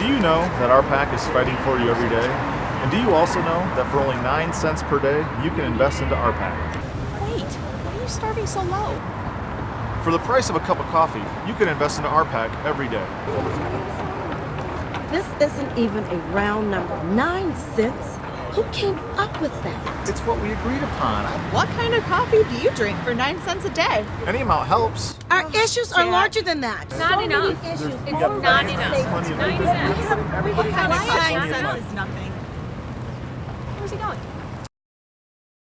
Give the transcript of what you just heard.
Do you know that our pack is fighting for you every day? And do you also know that for only 9 cents per day, you can invest into our pack? Wait, why are you starting so low? For the price of a cup of coffee, you can invest into our pack every day. This isn't even a round number. Nine cents? Who came up with that? It's what we agreed upon. What kind of coffee do you drink for nine cents a day? Any amount helps. Our issues are larger than that. Not So enough. many issues. It's not right, enough. say- Nine cents. What kind of nine cents is nothing? Where's he going?